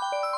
you